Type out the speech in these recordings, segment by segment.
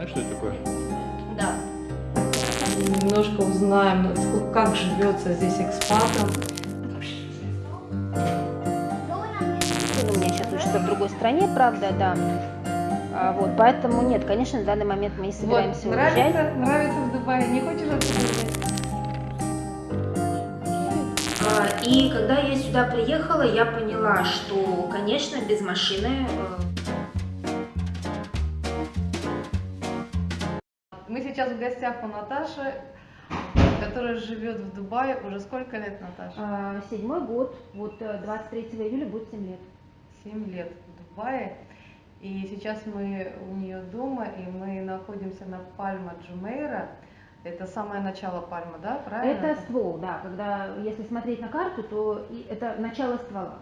Знаешь, что это такое? Да. Немножко узнаем, насколько- как живется здесь экспатам. Сын у меня сейчас учится в другой стране, правда, да. А, вот, поэтому нет, конечно, на данный момент мы не собираемся Вот, уезжать. нравится, нравится в Дубае, не хочешь отсюда И когда я сюда приехала, я поняла, что, конечно, без машины сейчас в гостях у Наташи, которая живет в Дубае уже сколько лет, Наташа? а, седьмой год, вот э, 23 июля будет 7 лет. Семь лет в Дубае. И сейчас мы у нее дома, и мы находимся на Пальма Джумейра. Это самое начало Пальмы, да, правильно? Это ствол, да, когда, если смотреть на карту, то это начало ствола.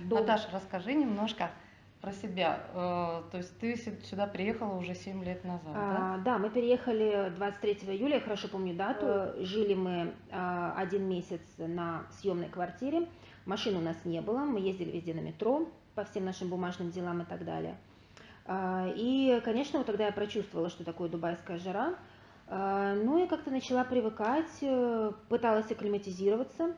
Дом. Наташа, расскажи немножко про себя. Э, То есть ты сю- сюда приехала уже 7 лет назад, да? А, да, мы переехали 23 июля, я хорошо помню дату. Жили мы а, один месяц на съемной квартире. Машин у нас не было, мы ездили везде на метро по всем нашим бумажным делам и так далее. И, конечно, вот тогда я прочувствовала, что такое дубайская жара. Ну и как-то начала привыкать, э, пыталась акклиматизироваться.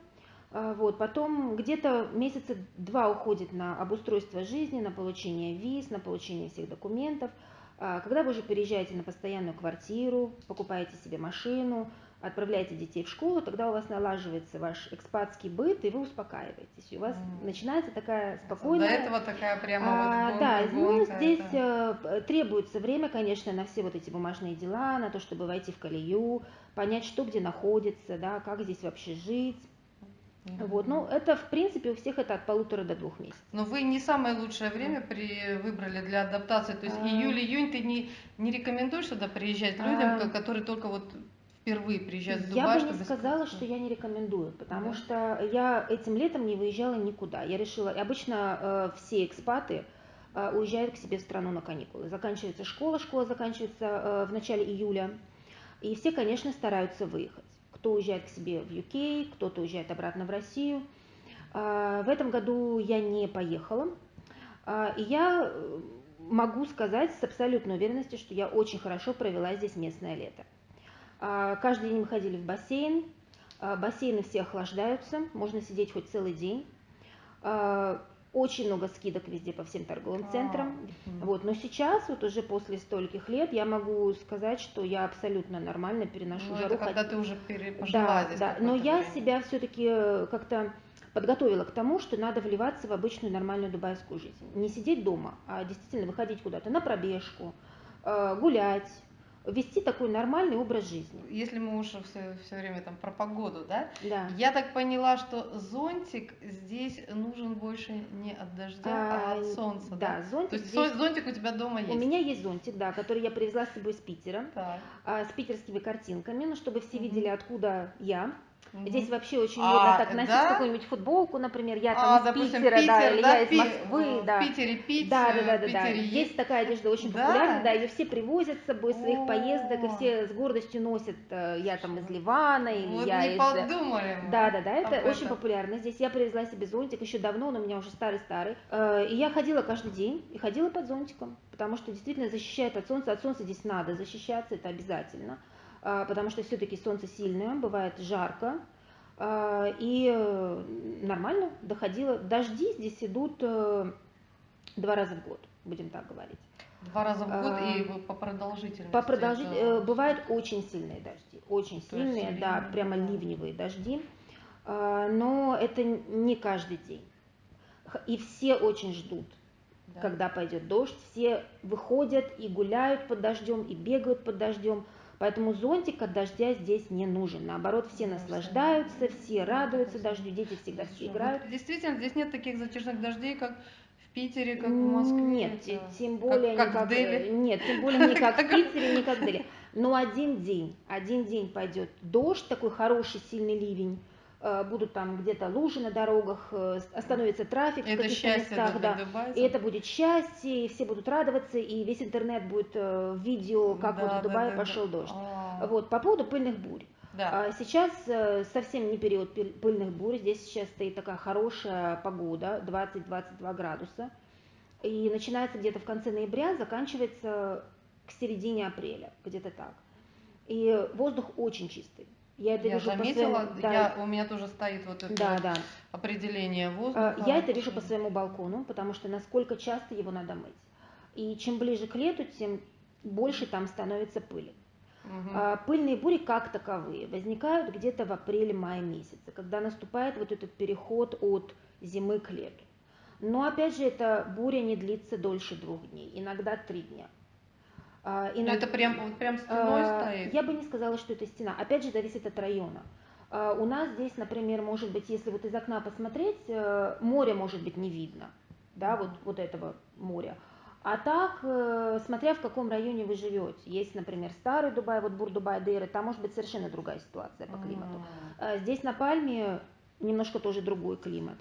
А, Вот. Потом где-то месяца два уходит на обустройство жизни, на получение виз, на получение всех документов. А, Когда вы уже переезжаете на постоянную квартиру, покупаете себе машину, отправляете детей в школу, тогда у вас налаживается ваш экспатский быт, и вы успокаиваетесь. И у вас Мгм. начинается такая До спокойная... этого такая прямо А, вот да, гонка, ну здесь это- требуется время, конечно, на все вот эти бумажные дела, на то, чтобы войти в колею, понять, что где находится, да, как здесь вообще жить. Вот, ну это в принципе у всех это от полутора до двух месяцев. Но вы не самое лучшее время при... выбрали для адаптации. То есть А. июль-июнь ты не, не рекомендуешь сюда приезжать людям, А. ко- которые только вот впервые приезжают в Я Дубай, бы не сказала, что я не рекомендую, потому Да. что я этим летом не выезжала никуда. Я решила, обычно э, все экспаты э, уезжают к себе в страну на каникулы. Заканчивается школа, школа заканчивается э, в начале июля, и все, конечно, стараются выехать. Кто уезжает к себе в UK, кто-то уезжает обратно в Россию. А, В этом году я не поехала, А, и я э, могу сказать с абсолютной уверенностью, что я очень хорошо провела здесь местное лето. А, Каждый день мы ходили в бассейн. Бассейны все охлаждаются, можно сидеть хоть целый день. А, Очень много скидок везде по всем торговым А, центрам. мгм. Вот, но сейчас, вот уже после стольких лет, я могу сказать, что я абсолютно нормально переношу Ну, жару. это когда ты уже пере- пожила да, здесь да. Но я время. себя все-таки как-то подготовила к тому, что надо вливаться в обычную нормальную дубайскую жизнь. Не сидеть дома, а действительно выходить куда-то на пробежку, э, гулять, вести такой нормальный образ жизни. Если мы уже все, все время там про погоду, да? Да. Я так поняла, что зонтик здесь нужен больше не от дождя, а, А, от солнца, Да, зонтик То есть здесь- зонтик у тебя дома есть? У меня есть зонтик, да, который я привезла с собой из Питера, Так. а, с питерскими картинками, ну, чтобы все Мгм. видели, откуда я. Мгм. Здесь вообще очень А, модно так носить да? какую-нибудь футболку, например, я там А, из допустим, Питера, да, Питер, или да, я из Москвы, в да. Питере пить, Да, э, да, да, в да, да. Питере Есть такая одежда очень Да? популярна, да, ее все привозят с собой своих О. поездок, и все с гордостью носят, э, я там из Ливана, или Вот я не из... подумали мы Да, да, да, это об очень этом. популярно. Здесь я привезла себе зонтик еще давно, он у меня уже старый-старый. Э, И я ходила каждый день, и ходила под зонтиком, потому что действительно защищает от солнца. От солнца здесь надо защищаться, это обязательно, а, потому что все-таки солнце сильное, бывает жарко. А, И э, нормально доходила. Дожди здесь идут э, два раза в год, будем так говорить. Два раза в год А, и по продолжительности. По продолжить, это- э, бывают очень сильные дожди, очень То есть сильные, да, прямо ливневые дожди, А, но это не каждый день. И все очень ждут, Да. когда пойдет дождь, все выходят и гуляют под дождем, и бегают под дождем, поэтому зонтик от дождя здесь не нужен. Наоборот, все Да, наслаждаются, все радуются дождю, дети всегда все играют. Действительно, здесь нет таких затяжных дождей, как в Питере, как в Москве. Нет, это- те- тем как- более как не в как, Дели. э, нет, тем более не как в Питере, не как в Дели. Но один день, один день пойдет дождь, такой хороший сильный ливень, будут там где-то лужи на дорогах, э, остановится трафик в Это каких-то счастье местах, да. дубайцев. И это будет счастье, и все будут радоваться, и весь интернет будет э, в видео, как Да, вот в Дубае да, пошел да. дождь. А, Вот, по поводу пыльных бурь. Да. А Сейчас э, совсем не период пыль- пыльных бурь, здесь сейчас стоит такая хорошая погода, 20-22 градуса. И начинается где-то в конце ноября, заканчивается к середине апреля, где-то так. И воздух очень чистый. Я это я вижу заметила, по своему, да, я, у меня тоже стоит вот это да, да. определение воздуха. Я это вижу по своему балкону, потому что насколько часто его надо мыть. И чем ближе к лету, тем больше там становится пыли. Угу. Пыльные бури как таковые возникают где-то в апреле-мае месяце, когда наступает вот этот переход от зимы к лету. Но опять же, эта буря не длится дольше двух дней, иногда три дня. А, иногда, Но это прям, вот прям стеной а, стоит? Я бы не сказала, что это стена. Опять же, зависит от района. А, у нас здесь, например, может быть, если вот из окна посмотреть, э, море может быть не видно, да, вот, вот этого моря. А так, э, смотря в каком районе вы живете. Есть, например, старый Дубай, вот Бур-Дубай, Дейры, там может быть совершенно другая ситуация по климату. Mm. Здесь на Пальме немножко тоже другой климат.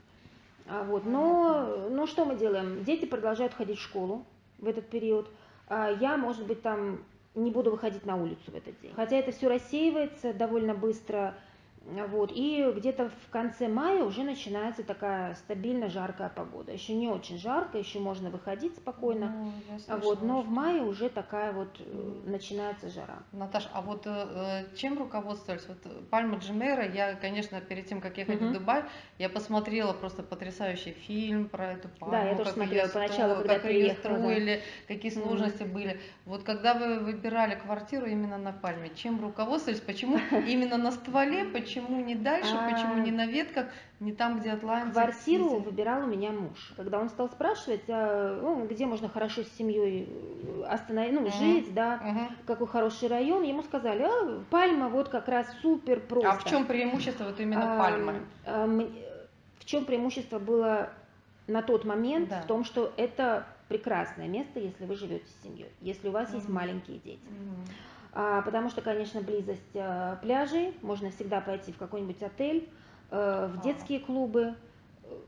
Вот. Но, но что мы делаем? Дети продолжают ходить в школу в этот период. Я, может быть, там не буду выходить на улицу в этот день. Хотя это все рассеивается довольно быстро. Вот. И где-то в конце мая уже начинается такая стабильно жаркая погода. Еще не очень жарко, еще можно выходить спокойно. Ну, слышала, вот. Но в мае уже такая вот mm. начинается жара. Наташа, а вот э, чем руководствовались? Вот Пальма Джимера, я, конечно, перед тем, как ехать mm-hmm. в Дубай, я посмотрела просто потрясающий фильм про эту пальму. Да, я тоже смотрела ее, поначалу, когда как ее строили, да. какие сложности mm-hmm. были. Вот когда вы выбирали квартиру именно на Пальме, чем руководствовались? Почему именно на стволе? Почему почему не дальше, а... почему не на ветках, не там, где Атлантик? Квартиру ездили? выбирал у меня муж. Когда он стал спрашивать, а, ну, где можно хорошо с семьей э, остановить, ну, uh-huh. жить, да, uh-huh. какой хороший район, ему сказали, а, Пальма вот как раз супер просто. А в чем преимущество вот именно а, Пальмы? А, в чем преимущество было на тот момент? Да. В том, что это прекрасное место, если вы живете с семьей, если у вас uh-huh. есть маленькие дети. Uh-huh. А, потому что, конечно, близость а, пляжей, можно всегда пойти в какой-нибудь отель, э, в детские клубы,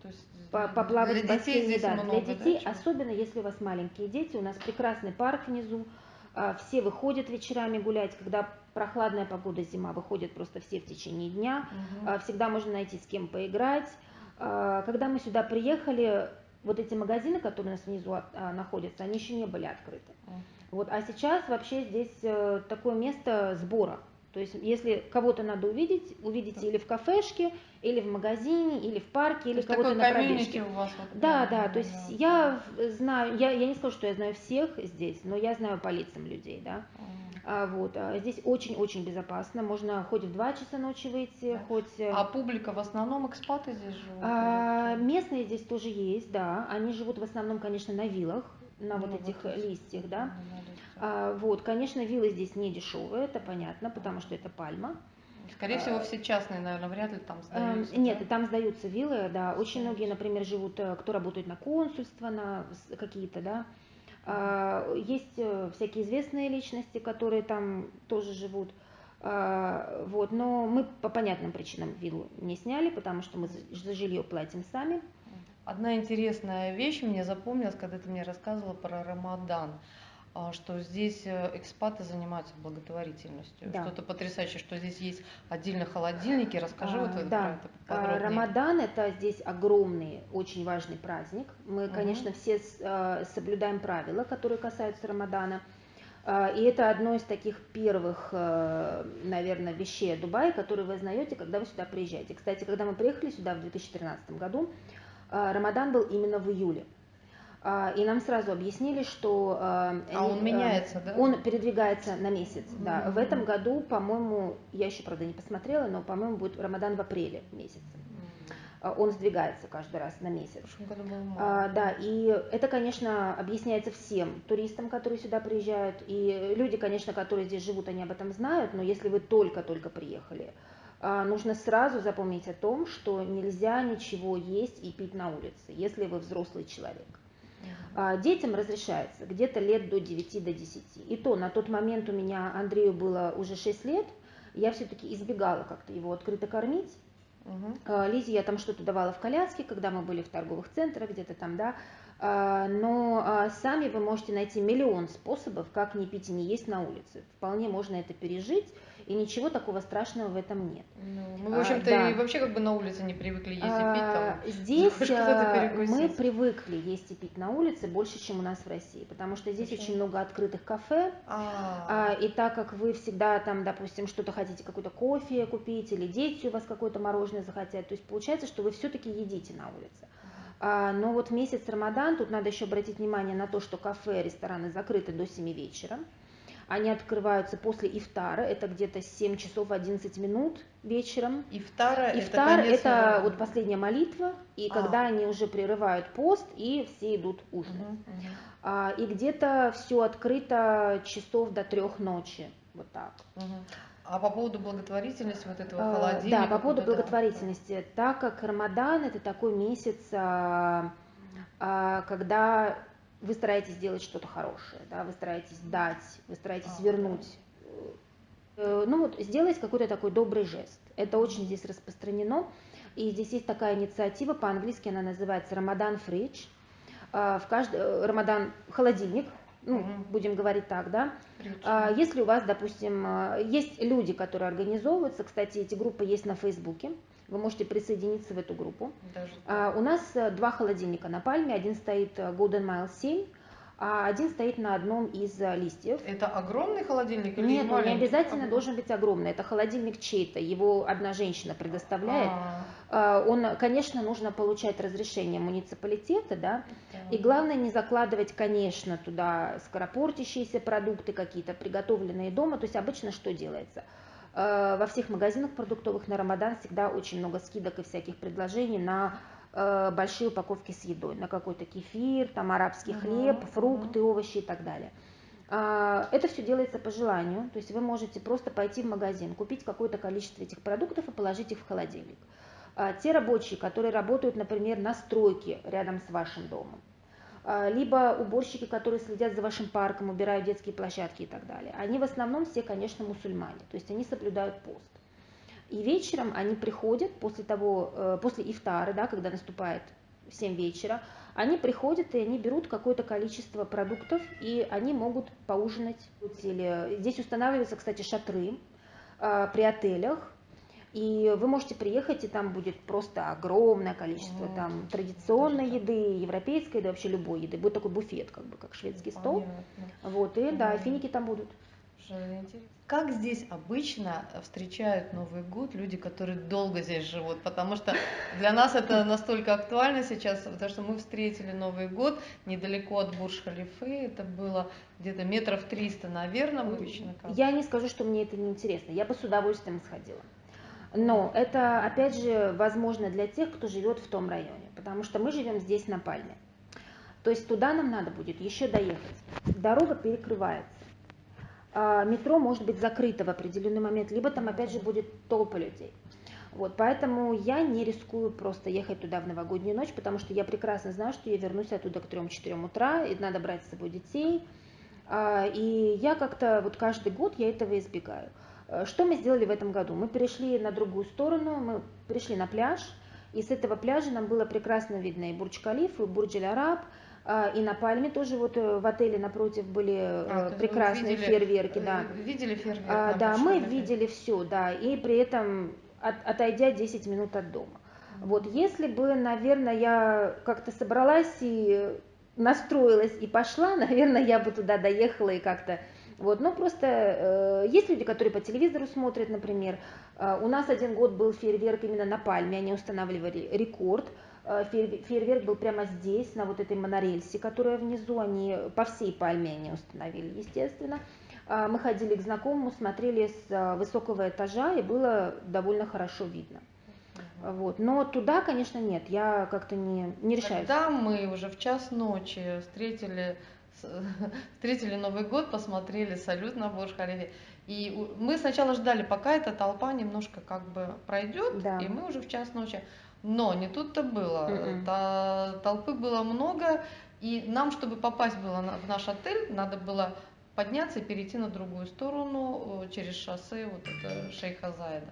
то есть поплавать в бассейне, да, много, для детей, да, особенно если у вас маленькие дети, у нас прекрасный парк внизу, а, все выходят вечерами гулять, когда прохладная погода, зима, выходят просто все в течение дня, угу. всегда можно найти с кем поиграть. Когда мы сюда приехали, вот эти магазины, которые у нас внизу находятся, они еще не были открыты. Вот, а сейчас вообще здесь э, такое место сбора. То есть, если кого-то надо увидеть, увидите или в кафешке, или в магазине, или в парке, или кого-то на пробежке. у вас вот да, да, то есть я знаю, я, я не скажу, что я знаю всех здесь, но я знаю по лицам людей, да. А, вот, а здесь очень-очень безопасно, можно хоть в 2 часа ночи выйти, да. хоть... Э, а публика в основном экспаты здесь живут? А, местные здесь тоже есть, да, они живут в основном, конечно, на виллах, на ну, вот этих вот листьях, да. А, вот, конечно, виллы здесь не дешевые, это понятно, потому что это пальма. Скорее всего, а, все частные, наверное, вряд ли там эм, сдаются. Нет, да? там сдаются виллы, да. Очень многие, например, живут, э, кто работает на консульство, на какие-то, да. А, есть э, всякие известные личности, которые там тоже живут. Вот, но мы по понятным причинам виллу не сняли, потому что мы за жилье платим сами. Одна интересная вещь мне запомнилась, когда ты мне рассказывала про Рамадан, а, что здесь э, экспаты занимаются благотворительностью. Да. Что-то потрясающее, что здесь есть отдельно холодильники. Расскажи а, вот это, да. про это а, подробнее. Рамадан – это здесь огромный, очень важный праздник. Мы, угу. конечно, все э, соблюдаем правила, которые касаются Рамадана. А, и это одно из таких первых, э, наверное, вещей Дубая, которые вы знаете, когда вы сюда приезжаете. Кстати, когда мы приехали сюда в 2013 году, а, Рамадан был именно в июле. А, и нам сразу объяснили, что а он меняется, да? Он передвигается на месяц, mm-hmm. да. В этом году, по-моему, я еще, правда, не посмотрела, но, по-моему, будет Рамадан в апреле месяце. Mm-hmm. Он сдвигается каждый раз на месяц. А, да, и это, конечно, объясняется всем туристам, которые сюда приезжают. И люди, конечно, которые здесь живут, они об этом знают, но если вы только-только приехали, а, нужно сразу запомнить о том, что нельзя ничего есть и пить на улице, если вы взрослый человек. А, детям разрешается где-то лет до 9 до 10. И то на тот момент у меня Андрею было уже 6 лет, я все-таки избегала как-то его открыто кормить. Угу. Лизе я там что-то давала в коляске, когда мы были в торговых центрах, где-то там, да. А, но а, сами вы можете найти миллион способов, как не пить и не есть на улице. Вполне можно это пережить, и ничего такого страшного в этом нет. Ну, мы, в общем-то, а, да. и вообще как бы на улице не привыкли есть и пить. Там, здесь мы привыкли есть и пить на улице больше, чем у нас в России, потому что здесь Почему? очень много открытых кафе, а, и так как вы всегда там, допустим, что-то хотите, какой-то кофе купить, или дети у вас какое-то мороженое захотят, то есть получается, что вы все-таки едите на улице. А, но вот месяц Рамадан, тут надо еще обратить внимание на то, что кафе, рестораны закрыты до 7 вечера. Они открываются после ифтара, это где-то 7 часов 11 минут вечером. Ифтара, Ифтар это, это вот последняя молитва, и а. когда они уже прерывают пост, и все идут ужинать. Угу, угу. А, и где-то все открыто часов до трех ночи, вот так. Угу. А по поводу благотворительности вот этого а, холодильника? Да, по поводу благотворительности. Так как Рамадан это такой месяц, а, а, когда вы стараетесь сделать что-то хорошее, да, вы стараетесь дать, вы стараетесь вернуть. Э, ну вот сделать какой-то такой добрый жест. Это очень здесь распространено. И здесь есть такая инициатива, по-английски она называется Рамадан Фридж. В каждый э, Рамадан холодильник, ну, угу. будем говорить так, да. А, если у вас, допустим, а, есть люди, которые организовываются, кстати, эти группы есть на Фейсбуке, вы можете присоединиться в эту группу. Даже. А, у нас э, два холодильника на Пальме, один стоит э, Golden Mile 7, а один стоит на одном из э, листьев. Это огромный холодильник или Нет, он не обязательно должен быть огромный. Это холодильник чей-то, его одна женщина предоставляет. А. Он, конечно, нужно получать разрешение муниципалитета, да, и главное не закладывать, конечно, туда скоропортящиеся продукты какие-то, приготовленные дома. То есть обычно что делается? А, во всех магазинах продуктовых на Рамадан всегда очень много скидок и всяких предложений на Э, большие упаковки с едой, на какой-то кефир, там арабский хлеб, uh-huh, фрукты, uh-huh. овощи и так далее. А, это все делается по желанию, то есть вы можете просто пойти в магазин, купить какое-то количество этих продуктов и положить их в холодильник. Те рабочие, которые работают, например, на стройке рядом с вашим домом, либо уборщики, которые следят за вашим парком, убирают детские площадки и так далее, они в основном все, конечно, мусульмане, то есть они соблюдают пост. И вечером они приходят после того, э, после ифтара, да, когда наступает 7 вечера, они приходят и они берут какое-то количество продуктов, и они могут поужинать. Здесь устанавливаются, кстати, шатры э, при отелях, и вы можете приехать, и там будет просто огромное количество mm. там традиционной еды, европейской еды, вообще любой еды. Будет такой буфет, как бы, как шведский стол. Понятно. Вот, и mm. да, финики там будут. Как здесь обычно встречают Новый год люди, которые долго здесь живут? Потому что для нас это настолько актуально сейчас, потому что мы встретили Новый год недалеко от Бурж-Халифы, это было где-то метров 300, наверное, обычно. Как? Я не скажу, что мне это не интересно, я бы с удовольствием сходила. Но это, опять же, возможно для тех, кто живет в том районе, потому что мы живем здесь на Пальме. То есть туда нам надо будет еще доехать. Дорога перекрывается а, метро может быть закрыто в определенный момент, либо там опять же будет толпа людей. Вот, поэтому я не рискую просто ехать туда в новогоднюю ночь, потому что я прекрасно знаю, что я вернусь оттуда к 3-4 утра, и надо брать с собой детей. А, и я как-то вот каждый год я этого избегаю. Э, что мы сделали в этом году? Мы перешли на другую сторону, мы пришли на пляж, и с этого пляжа нам было прекрасно видно и Бурдж-Калиф, и Бурдж-Аль-Араб, а, и на Пальме тоже вот э, в отеле напротив были а, э, прекрасные видели, фейерверки, да. Видели фейерверки? А, да, мы видели все, да, и при этом от, отойдя 10 минут от дома. Вот если бы, наверное, я как-то собралась и настроилась и пошла, наверное, я бы туда доехала и как-то вот, но просто э, есть люди, которые по телевизору смотрят, например. Э, у нас один год был фейерверк именно на Пальме, они устанавливали рекорд. Э, фейерверк был прямо здесь, на вот этой монорельсе, которая внизу, они по всей Пальме они установили, естественно. А, мы ходили к знакомому, смотрели с э, высокого этажа, и было довольно хорошо видно. Вот. Но туда, конечно, нет, я как-то не, не решаюсь. Тогда мы уже в час ночи встретили, встретили Новый год, посмотрели салют на бурж халифе И мы сначала ждали, пока эта толпа немножко как бы пройдет, да. и мы уже в час ночи но не тут-то было. Mm-mm. Толпы было много, и нам, чтобы попасть было в наш отель, надо было подняться и перейти на другую сторону через шоссе, вот это Шейха Зайда.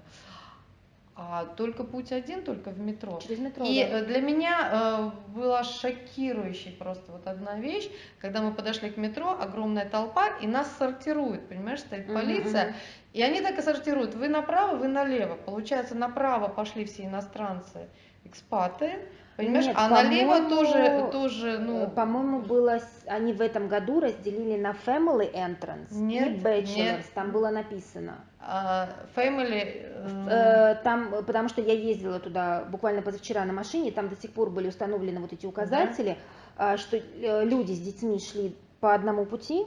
А только путь один, только в метро. Через метро. И да. э, для меня э, была шокирующей просто вот одна вещь, когда мы подошли к метро, огромная толпа, и нас сортируют, понимаешь, стоит полиция, мгм. и они так и сортируют, вы направо, вы налево. Получается, направо пошли все иностранцы, экспаты, понимаешь, Нет, а налево по-моему, тоже, тоже, Э, ну, По-моему, было, они в этом году разделили на Family Entrance Нет, и Bachelors, нет. там было написано. а, family... э, Э, Там, э, потому что я ездила туда буквально позавчера на машине, там до сих пор были установлены вот эти указатели, а, что э, люди с детьми шли по одному пути,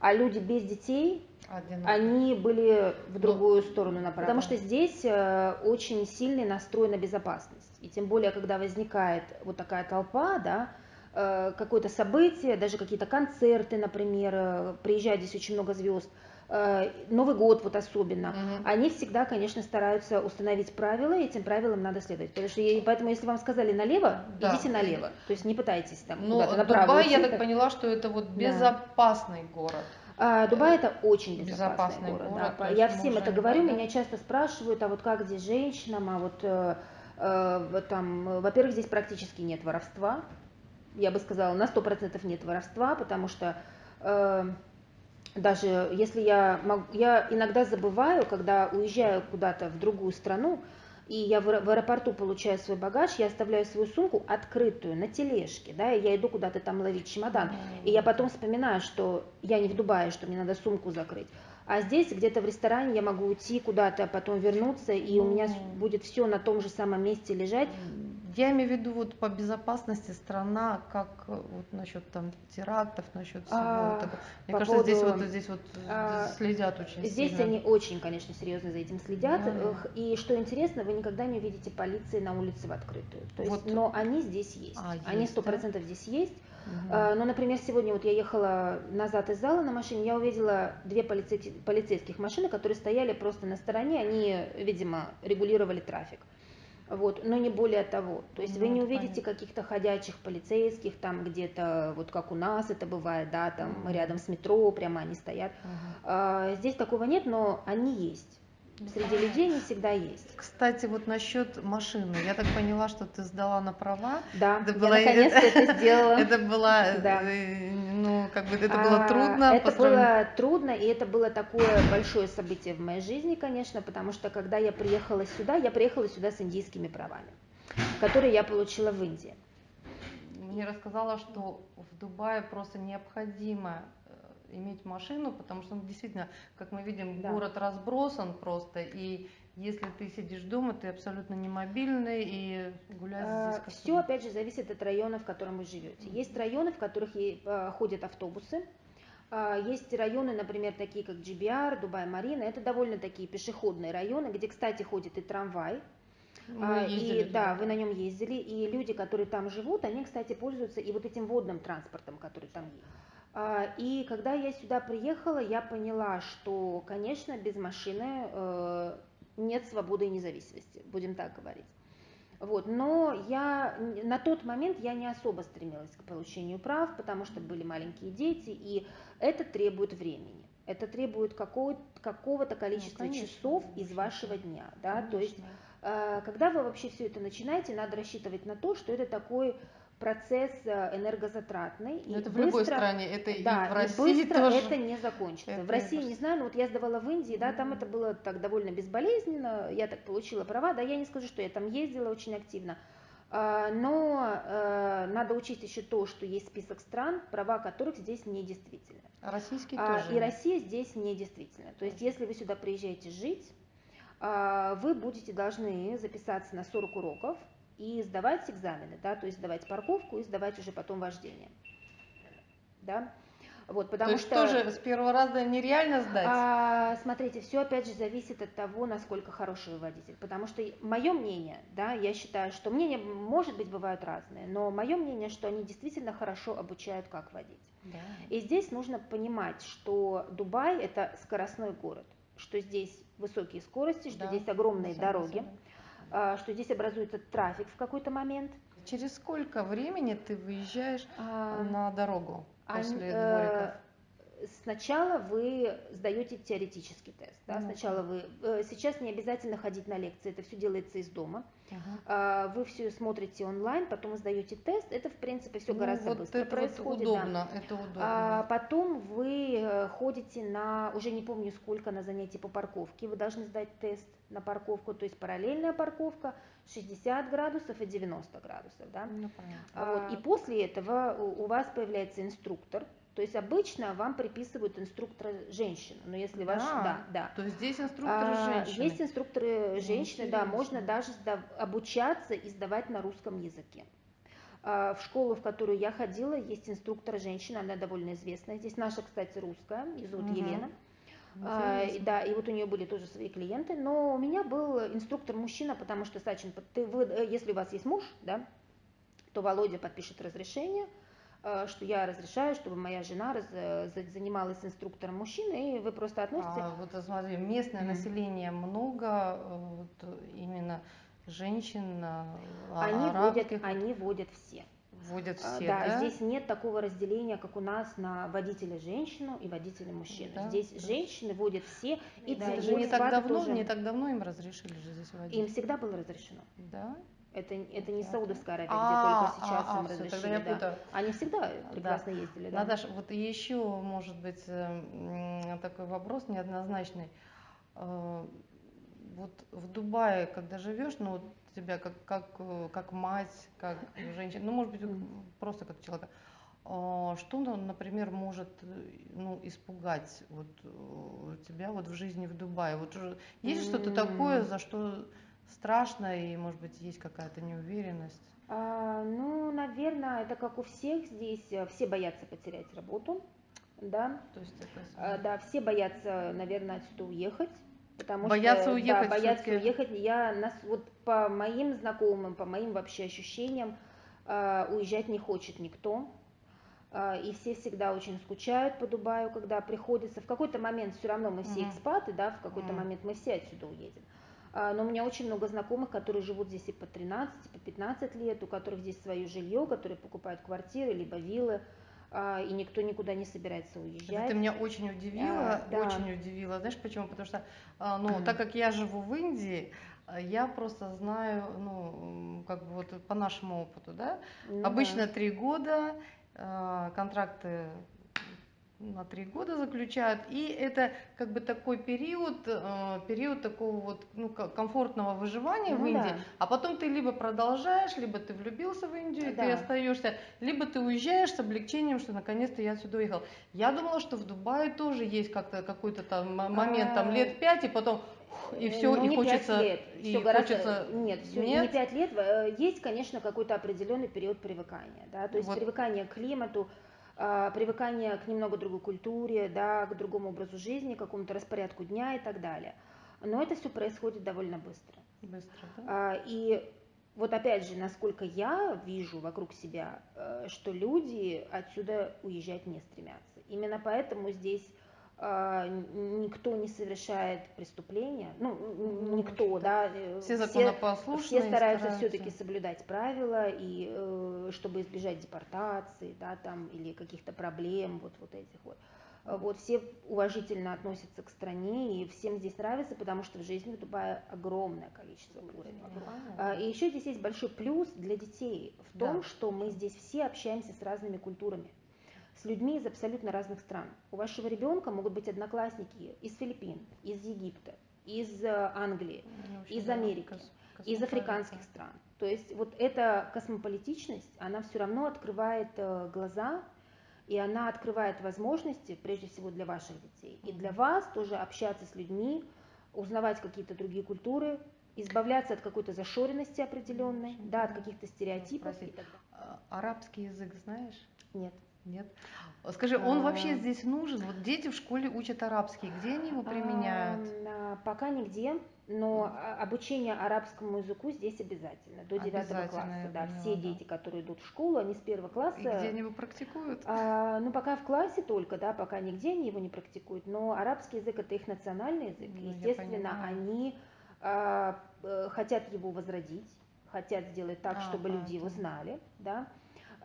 а люди без детей, одинаково. они были в Ну, другую сторону направлены. Потому да. что здесь э, очень сильный настрой на безопасность. И тем более, когда возникает вот такая толпа, да, э, какое-то событие, даже какие-то концерты, например, э, приезжает здесь очень много звезд, э, Новый год вот особенно, Мгм. они всегда, конечно, стараются установить правила, и этим правилам надо следовать. Потому что, поэтому, если вам сказали налево, Да. идите налево. То есть не пытайтесь там Ну, куда-то направо. Дубай, я так поняла, что это вот Да. безопасный город. А, Дубай это очень безопасный, Безопасный город. город, да. Я всем это говорю, меня часто спрашивают, а вот как здесь женщинам, а вот там, э, во-первых, здесь практически нет воровства. Я бы сказала, на 100% нет воровства, потому что э, даже если я могу, я иногда забываю, когда уезжаю куда-то в другую страну, и я в, в аэропорту получаю свой багаж, я оставляю свою сумку открытую на тележке, да, и я иду куда-то там ловить чемодан. И я потом вспоминаю, что я не в Дубае, что мне надо сумку закрыть. А здесь где-то в ресторане я могу уйти куда-то, потом вернуться, и у меня будет все на том же самом месте лежать. Я имею в виду вот по безопасности страна, как э, вот насчет там терактов, насчет всего А, этого. Мне кажется, здесь поводу, вот здесь вот а, следят очень Здесь сильно. они очень, конечно, серьезно за этим следят. Да. И что интересно, вы никогда не увидите полиции на улице в открытую. То есть, Вот. но они здесь есть. А, они сто да? процентов здесь есть. А, Ну, например, сегодня вот я ехала назад из зала на машине, я увидела две полицейки- полицейских машины, которые стояли просто на стороне, они, видимо, регулировали трафик. Вот, но не более того. То есть вы Ну, не это увидите каких-то ходячих полицейских там где-то, вот как у нас это бывает, да, там рядом с метро прямо они стоят. Мгм. А, Здесь такого нет, но они есть. Среди людей не всегда есть. Кстати, вот насчет машины. Я так поняла, что ты сдала на права. Да, Это я было- наконец-то это сделала. Это было, Да. э, ну, как бы это было А, трудно. Это по сравнению- было трудно, и это было такое большое событие в моей жизни, конечно, потому что когда я приехала сюда, я приехала сюда с индийскими правами, которые я получила в Индии. Мне рассказала, что в Дубае просто необходимо иметь машину, потому что ну, действительно, как мы видим, Да. город разбросан просто, и если ты сидишь дома, ты абсолютно не мобильный, и гулять здесь как Все, опять же, зависит от района, в котором вы живете. Есть районы, в которых э, ходят автобусы. А, Есть районы, например, такие как GBR, Дубай-Марина. Это довольно такие пешеходные районы, где, кстати, ходит и трамвай. Мы А, ездили и туда. да, вы на нем ездили, и люди, которые там живут, они, кстати, пользуются и вот этим водным транспортом, который там есть. А, И когда я сюда приехала, я поняла, что, конечно, без машины э, нет свободы и независимости, будем так говорить. Вот, но я на тот момент я не особо стремилась к получению прав, потому что были маленькие дети, и это требует времени. Это требует какого- какого-то количества Ну, конечно, часов из конечно. вашего дня. Да? То есть. Э, Когда вы вообще все это начинаете, надо рассчитывать на то, что это такой процесс э, энергозатратный. Ну, и это в любой быстро- стране, это да, и в и России быстро тоже. это не закончится. Это в России, не знаю, но вот я сдавала в Индии, да, там Мгм. это было так довольно безболезненно, я так получила права, да, я не скажу, что я там ездила очень активно, А, но э, надо учесть еще то, что есть список стран, права которых здесь недействительны. А Российский А, тоже. И Россия здесь недействительна. То есть, если вы сюда приезжаете жить, а, вы будете должны записаться на 40 уроков и сдавать экзамены, да, то есть сдавать парковку и сдавать уже потом вождение. Да? Вот, потому То есть что... тоже с первого раза нереально сдать? А, смотрите, все опять же зависит от того, насколько хороший вы водитель. Потому что мое мнение, да, я считаю, что мнения, может быть, бывают разные, но мое мнение, что они действительно хорошо обучают, как водить. Да. И здесь нужно понимать, что Дубай это скоростной город, что здесь высокие скорости, что Да, здесь огромные согласна. дороги, а, что здесь образуется трафик в какой-то момент. Через сколько времени ты выезжаешь А, на дорогу они, после э, двориков? Сначала вы сдаете теоретический тест. Да? Ну, сначала вы э, сейчас не обязательно ходить на лекции, это все делается из дома. Uh-huh. Вы все смотрите онлайн, потом сдаете тест. Это в принципе все ну, гораздо вот быстро это происходит. Вот удобно, да. это удобно. А потом вы э, ходите на уже не помню сколько на занятия по парковке. Вы должны сдать тест на парковку, то есть параллельная парковка 60 градусов и 90 градусов, да. Ну, понятно. Вот, и после этого у вас появляется инструктор, то есть обычно вам приписывают инструктора женщину, но если да, ваш, да, да. То есть здесь инструкторы а, женщины. Есть инструкторы женщины, да, можно даже сдав, обучаться и сдавать на русском языке. А, в школу, в которую я ходила, есть инструктор женщина, она довольно известная. Здесь наша, кстати, русская, ее зовут угу. Елена. А, да, и вот у нее были тоже свои клиенты, но у меня был инструктор мужчина, потому что, Сачин, ты, вы, э, если у вас есть муж, да, то Володя подпишет разрешение, что я разрешаю, чтобы моя жена раз, э, занималась инструктором мужчины, и вы просто относите... А, вот смотри, местное mm-hmm. население много, э, вот именно женщин, они арабских... водят, они водят все. Водят все, да, да? здесь нет такого разделения, как у нас на водителя женщину и водителя мужчину. Да, здесь да. женщины водят все. И да, это же не так давно, тоже... не так давно им разрешили же здесь водить. Им всегда было разрешено. Да? Это, это не Саудовская Аравия, а, где только сейчас а, им а, разрешили. Все, да. Они всегда прекрасно да. ездили. Да. Наташа, вот еще, может быть, такой вопрос неоднозначный. Э, вот в Дубае, когда живешь, ну вот тебя как, как, как мать, как женщина, ну, может быть, просто как человека, а, что, например, может ну, испугать вот, э, тебя вот в жизни в Дубае? Вот есть что-то такое, за что страшно и, может быть, есть какая-то неуверенность? А, ну, наверное, это как у всех здесь, э, все боятся потерять работу, да. То есть это... А, да, все боятся, наверное, отсюда уехать. Потому боятся что, уехать. Да, боятся уехать. Я нас вот по моим знакомым, по моим вообще ощущениям, а, уезжать не хочет никто. И все всегда очень скучают по Дубаю, когда приходится. В какой-то момент все равно мы все экспаты, да, в какой-то момент мы все отсюда уедем. А, но у меня очень много знакомых, которые живут здесь и по 13, и по 15 лет, у которых здесь свое жилье, которые покупают квартиры, либо виллы, а, и никто никуда не собирается уезжать. Это меня очень удивило, а, да. очень удивило. Знаешь почему? Потому что, а, ну, так как я живу в Индии, я просто знаю, ну, как бы вот по нашему опыту, да, ну, обычно три да. года, контракты на три года заключают, и это как бы такой период, э, период такого вот ну, комфортного выживания ну, в Индии, да. а потом ты либо продолжаешь, либо ты влюбился в Индию, да. ты остаешься, либо ты уезжаешь с облегчением, что наконец-то я отсюда уехал. Я думала, что в Дубае тоже есть как-то какой-то там момент, там лет пять, и потом и все, ну, и хочется, лет. и все гораздо, хочется... Нет, все, нет? не пять лет. Э, есть, конечно, какой-то определенный период привыкания, да, то есть вот. привыкание к климату, а, привыкание к немного другой культуре, да, к другому образу жизни, к какому-то распорядку дня и так далее. Но это все происходит довольно быстро. Быстро, да? А, и вот опять же, насколько я вижу вокруг себя, э, что люди отсюда уезжать не стремятся. Именно поэтому здесь а, никто не совершает преступления, ну, ну никто, да, э, все все стараются, все-таки соблюдать правила и э, чтобы избежать депортации, да, там или каких-то проблем, вот вот этих вот. Вот все уважительно относятся к стране и всем здесь нравится, потому что в жизни в Дубае огромное количество уровней. А, и еще здесь есть большой плюс для детей в том, да. что мы здесь все общаемся с разными культурами с людьми из абсолютно разных стран. У вашего ребенка могут быть одноклассники из Филиппин, из Египта, из э, Англии, ну, из Америки, из африканских стран. То есть вот эта космополитичность, она все равно открывает э, глаза, и она открывает возможности, прежде всего для ваших детей, и для вас тоже общаться с людьми, узнавать какие-то другие культуры, избавляться от какой-то зашоренности определенной, да, от каких-то стереотипов. А, арабский язык знаешь? Нет. Нет. Скажи, он а... вообще здесь нужен? Вот дети в школе учат арабский, где они его применяют? А, пока нигде, но обучение арабскому языку здесь обязательно, до девятого класса. Да, все да. дети, которые идут в школу, они с первого класса. И где они его практикуют? А, ну, пока в классе только, да, пока нигде они его не практикуют, но арабский язык это их национальный язык. Ну, Естественно, они а, э, хотят его возродить, хотят сделать так, а, чтобы а, люди его знали, да.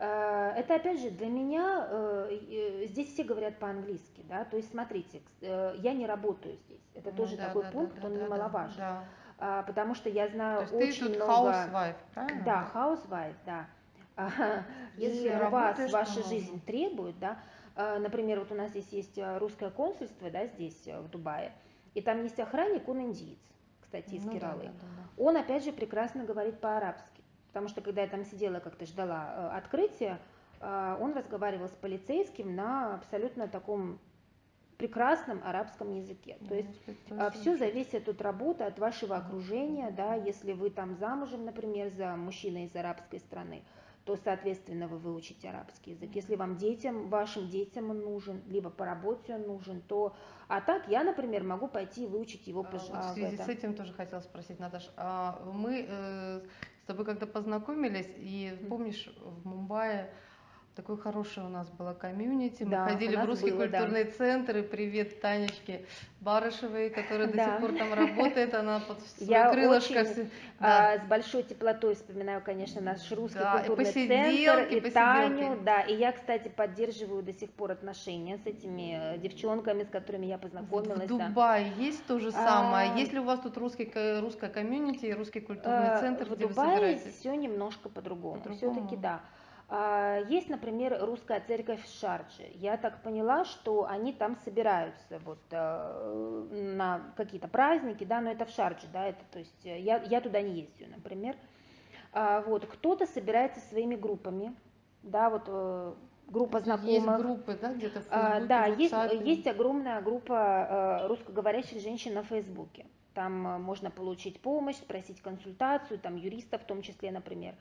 Э, это опять же для меня, э, здесь все говорят по-английски, да, то есть смотрите, я не работаю здесь, это ну, тоже да, такой да, пункт, да, он да, немаловажен, да. А, потому что я знаю то есть очень ты тут много... Housewife, правильно? Да, housewife, да. Если у вас ваша жизнь требует, да, например, вот у нас здесь есть русское консульство, да, здесь в Дубае, и там есть охранник, он индиец, кстати, из ну, Кералы. Да, да, да. Он опять же прекрасно говорит по-арабски. Потому что когда я там сидела, как-то ждала э, открытия, э, он разговаривал с полицейским на абсолютно таком прекрасном арабском языке. То есть э, все зависит от работы, от вашего окружения, да, если вы там замужем, например, за мужчиной из арабской страны, то, соответственно, вы выучите арабский язык. Если вам детям, вашим детям он нужен, либо по работе он нужен, то... А так я, например, могу пойти выучить его по а, вот В связи с этим тоже хотела спросить, Наташа. А мы э, тобой когда познакомились, и помнишь, в Мумбаи такой хороший у нас было комьюнити. Мы да, ходили в русский было, культурный да. центр. И привет Танечке Барышевой, которая да. до сих пор там работает. Она под свое Я крылышко. Очень, да. а, с большой теплотой вспоминаю, конечно, наш русский да, культурный и центр. И, Таню. Да, и я, кстати, поддерживаю до сих пор отношения с этими э, девчонками, с которыми я познакомилась. В Дубае да. есть то же самое? А... Есть ли у вас тут русский, русская комьюнити и русский культурный а, центр, в где Дубае вы собираетесь? все немножко по-другому. По Все-таки да. А, есть, например, русская церковь в Шардже. Я так поняла, что они там собираются вот э, на какие-то праздники, да, но это в Шардже, да, это, то есть э, я, я туда не ездила, например. А, вот, кто-то собирается своими группами, да, вот э, группа знакомых. Есть группы, да, где-то в а, Фейсбуке, Да, есть, есть огромная группа русскоговорящих женщин на Фейсбуке. Там можно получить помощь, спросить консультацию, там юристов в том числе, например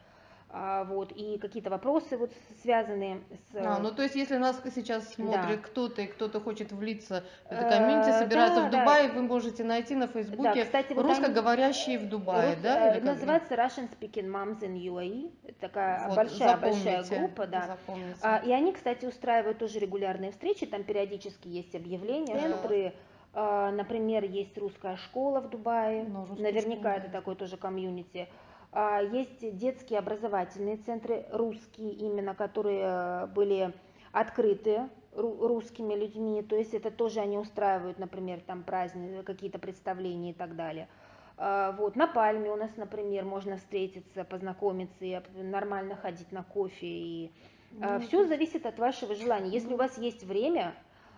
вот, и какие-то вопросы вот связанные с... А, ну то есть если нас сейчас смотрит да. кто-то и кто-то хочет влиться в это комьюнити, э, собирается да, в Дубае, да. вы можете найти на Фейсбуке да, кстати, вот русскоговорящие в Дубае, рус... да? Или называется Russian Speaking Moms in UAE, такая вот, большая-большая группа, да. А, и они, кстати, устраивают тоже регулярные встречи, там периодически есть объявления, yeah. которые а, Например, есть русская школа в Дубае, ну, наверняка школа. это такой тоже комьюнити. А, есть детские образовательные центры, русские именно, которые э, были открыты русскими людьми, то есть это тоже они устраивают, например, там праздники, какие-то представления и так далее. А, вот, на Пальме у нас, например, можно встретиться, познакомиться и нормально ходить на кофе. И, ну, все зависит от вашего желания. Если у вас есть время,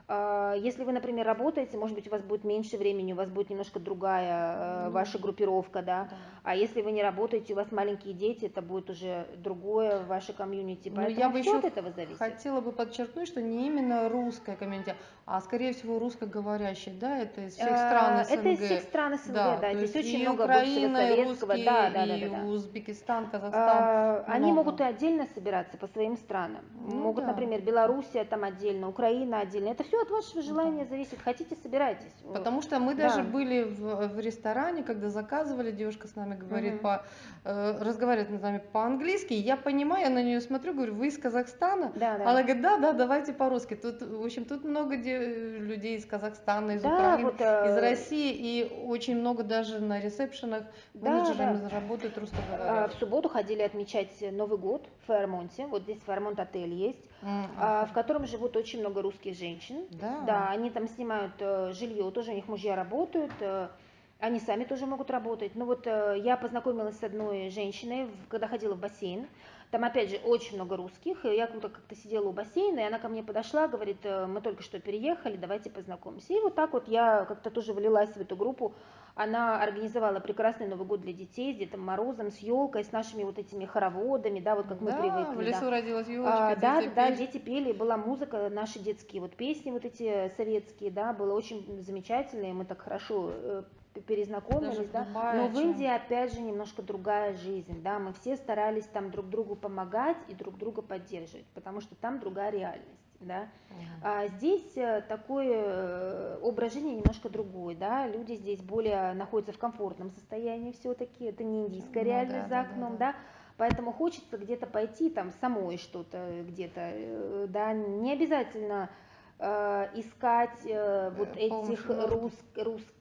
если вы, например, работаете, может быть, у вас будет меньше времени, у вас будет немножко другая э, ваша группировка, да? да. А если вы не работаете, у вас маленькие дети, это будет уже другое в вашей комьюнити. Поэтому я бы еще от этого зависит. Хотела бы подчеркнуть, что не именно русская комьюнити, а скорее всего русскоговорящие, да, это из всех э, стран СНГ. Это из всех стран СНГ, да. да. Здесь очень много Украина, советского, русские, да, да, да, да, да. Узбекистан, Казахстан. А, они могут и отдельно собираться по своим странам. Ну, могут, да. например, Белоруссия там отдельно, Украина отдельно. Это все от вашего желания зависит. Хотите, собирайтесь. Потому что мы даже были в, в ресторане, когда заказывали, девушка с нами говорит угу. по, разговаривает с нами по-английски. Я понимаю, я на нее смотрю, говорю, вы из Казахстана? Да, да. Она говорит, да, да, давайте по-русски. Тут, в общем, тут много людей из Казахстана, из да, Украины, вот, э... из России, и очень много даже на ресепшенах да, менеджерами да. работают русскоговорящие. А, в субботу ходили отмечать Новый год в Фермонте. Вот здесь Фермонт отель есть, mm-hmm. в котором живут очень много русских женщин. Да. Да, они там снимают э, жилье, тоже у них мужья работают. Они сами тоже могут работать. Ну вот э, я познакомилась с одной женщиной, когда ходила в бассейн. Там, опять же, очень много русских. Я как-то сидела у бассейна, и она ко мне подошла, говорит, «Э, мы только что переехали, давайте познакомимся. И вот так вот я как-то тоже влилась в эту группу. Она организовала прекрасный Новый год для детей с Дедом Морозом, с елкой, с нашими вот этими хороводами, да, вот как мы да, привыкли. в лесу да. родилась елочка, а, Да, пели. да, дети пели, была музыка, наши детские вот песни вот эти советские, да, было очень замечательно, и мы так хорошо э, перезнакомились, да. Но в Индии опять же немножко другая жизнь, да. Мы все старались там друг другу помогать и друг друга поддерживать, потому что там другая реальность. Да? А здесь э, такой э, образ жизни немножко другой, да, люди здесь более находятся в комфортном состоянии все-таки, это не индийская ну, реальность да, за окном, да, да, да. поэтому хочется где-то пойти там самой что-то где-то, э, да, не обязательно Э, искать э, вот э, этих рус, русско,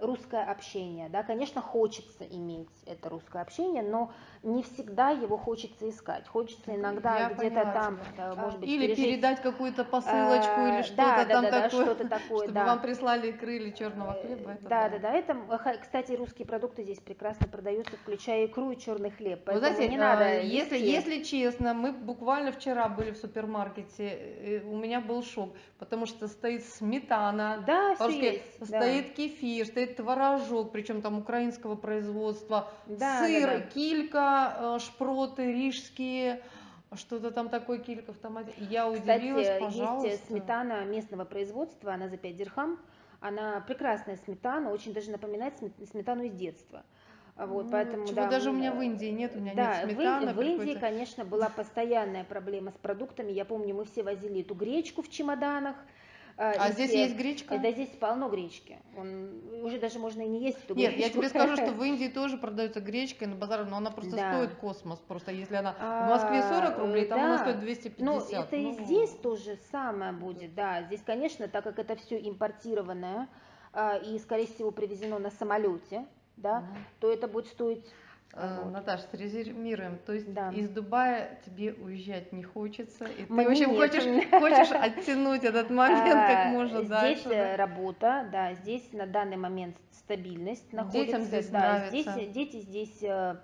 русское общение. Да? Конечно, хочется иметь это русское общение, но не всегда его хочется искать. Хочется иногда где-то там, да, может быть, или пережить... передать какую-то посылочку а, или что-то да, там да, такое, что-то такое, чтобы да. вам прислали крылья черного хлеба. Это да, да, да, Это, кстати, русские продукты здесь прекрасно продаются, включая икру и черный хлеб. Вы знаете, не надо. Если, если честно, мы буквально вчера были в супермаркете, у меня был шок потому что стоит сметана, да, все есть, стоит да. кефир, стоит творожок, причем там украинского производства, да, сыр, да, да. килька, э, шпроты рижские, что-то там такое килька в томате. Я удивилась, Кстати, пожалуйста. есть сметана местного производства, она за 5 дирхам. Она прекрасная сметана, очень даже напоминает сметану из детства. Вот, ну, поэтому, чего да, даже у меня в Индии нет, у меня да, нет сметаны. В, Индии, конечно, была постоянная проблема с продуктами. Я помню, мы все возили эту гречку в чемоданах. А, а здесь есть гречка? Да, здесь полно гречки. Он, уже даже можно и не есть эту Нет, гречку. я тебе скажу, что в Индии тоже продается гречка на базарах, но она просто да. стоит космос. Просто если она в Москве 40 рублей, там да. она стоит 250. Ну, это ну... и здесь то же самое будет, да. Здесь, конечно, так как это все импортированное а, и, скорее всего, привезено на самолете, да, угу. то это будет стоить а, вот. Наташа, срезюмируем. То есть да. из Дубая тебе уезжать не хочется, и Мне ты, в общем, хочешь, хочешь оттянуть этот момент как а, можно здесь дальше. Здесь э, работа, да, здесь на данный момент стабильность находится. Детям здесь да, нравится. Здесь, дети здесь э,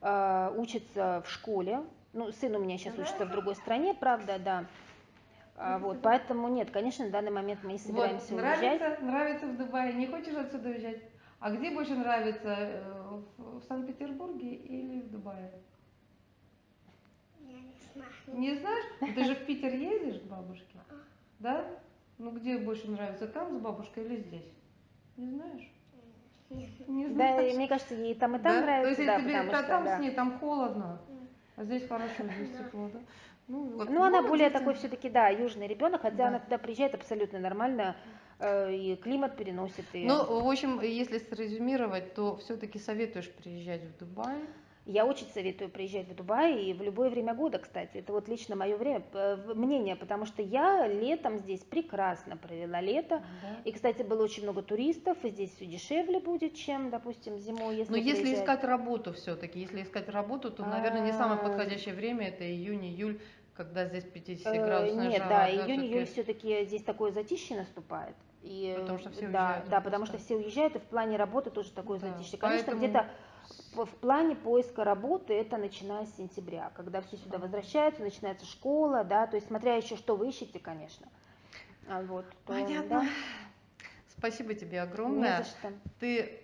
э, учатся в школе. Ну, сын у меня сейчас учится в другой стране, правда, да. А, вот, поэтому нет, конечно, на данный момент мы не собираемся вот, уезжать. Нравится, нравится в Дубае, не хочешь отсюда уезжать? А где больше нравится, э, в Санкт-Петербурге или в Дубае? Я не знаю. Не знаешь? Ты же в Питер ездишь к бабушке? Да? Ну где больше нравится, там с бабушкой или здесь? Не знаешь? Не знаешь. Да, мне кажется, ей там и там да? нравится. То есть да, тебе потому что, там да. с ней там холодно, а здесь хорошо, здесь тепло, да? Ну, вот, ну она более такой все-таки, да, южный ребенок, хотя да. она туда приезжает абсолютно нормально, и климат переносит. И... Ну, в общем, если срезюмировать, то все-таки советуешь приезжать в Дубай? Я очень советую приезжать в Дубай и в любое время года, кстати. Это вот лично мое время, мнение, потому что я летом здесь прекрасно провела лето. Да. И, кстати, было очень много туристов, и здесь все дешевле будет, чем, допустим, зимой. Если Но если приезжать. искать работу все-таки, если искать работу, то, наверное, не самое а. подходящее время это июнь-июль, когда здесь 50-градусная э, Нет, жара. да, июнь-июль все-таки здесь такое затишье наступает. И, потому что все да, уезжают. Да, потому что все уезжают, и в плане работы тоже такое да, затишье. Конечно, поэтому... где-то в, в плане поиска работы это начиная с сентября, когда все сюда возвращаются, начинается школа, да, то есть смотря еще, что вы ищете, конечно. А вот, то, Понятно. Да. Спасибо тебе огромное. Не за что. Ты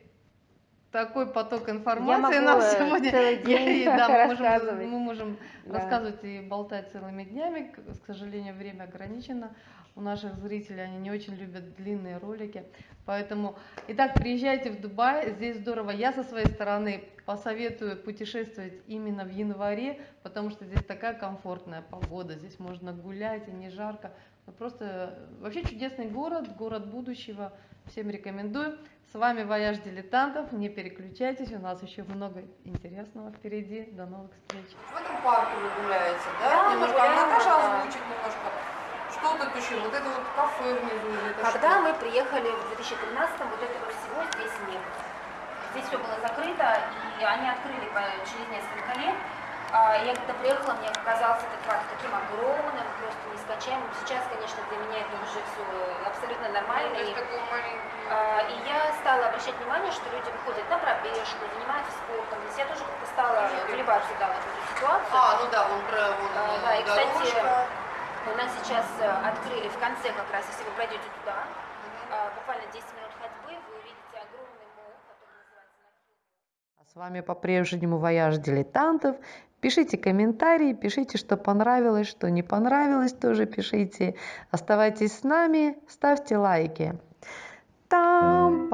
такой поток информации Я нам сегодня. Целый день да, мы можем, мы можем да. рассказывать и болтать целыми днями. К сожалению, время ограничено. У наших зрителей они не очень любят длинные ролики. Поэтому, итак, приезжайте в Дубай, здесь здорово. Я со своей стороны посоветую путешествовать именно в январе, потому что здесь такая комфортная погода, здесь можно гулять и не жарко. Просто вообще чудесный город, город будущего. Всем рекомендую. С вами Вояж Дилетантов. Не переключайтесь, у нас еще много интересного впереди. До новых встреч. В этом парке вы гуляете, да? да немножко. А Наташа озвучит немножко. Что тут еще? Вот это вот кафе внизу это Когда что? мы приехали в 2013 вот этого всего здесь нет. Здесь все было закрыто, и они открыли через несколько лет. А я когда приехала, мне показался этот парк таким огромным, просто нескончаемым. Сейчас, конечно, для меня это уже все абсолютно нормально. Ну, и, а, и я стала обращать внимание, что люди выходят на пробежку, занимаются спортом. Здесь я тоже как-то стала вливаться да, в эту ситуацию. А, ну да, он про вон, а, да, и, кстати, у нас сейчас э, открыли в конце как раз, если вы пройдете туда, а, буквально 10 минут ходьбы, вы увидите огромный мол, который называется А с вами по-прежнему Вояж Дилетантов. Пишите комментарии, пишите, что понравилось, что не понравилось, тоже пишите. Оставайтесь с нами, ставьте лайки. Там